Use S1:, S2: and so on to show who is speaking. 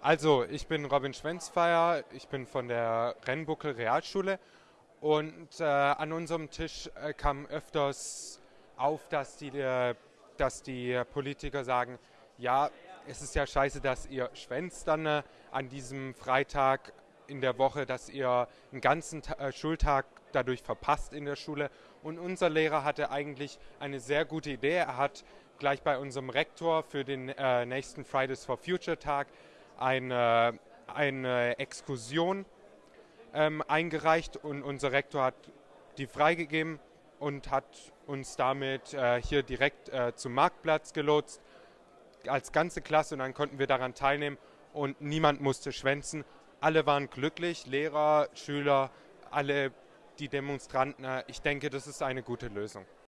S1: Also, ich bin Robin Schwenzfeier, ich bin von der Rennbuckel Realschule und äh, an unserem Tisch äh, kam öfters auf, dass die, äh, dass die Politiker sagen, ja, es ist ja scheiße, dass ihr schwänzt dann äh, an diesem Freitag in der Woche, dass ihr einen ganzen Ta äh, Schultag dadurch verpasst in der Schule. Und unser Lehrer hatte eigentlich eine sehr gute Idee. Er hat gleich bei unserem Rektor für den äh, nächsten Fridays for Future Tag eine, eine Exkursion ähm, eingereicht und unser Rektor hat die freigegeben und hat uns damit äh, hier direkt äh, zum Marktplatz gelotst als ganze Klasse und dann konnten wir daran teilnehmen und niemand musste schwänzen. Alle waren glücklich, Lehrer, Schüler, alle die Demonstranten. Ich denke, das ist eine gute Lösung.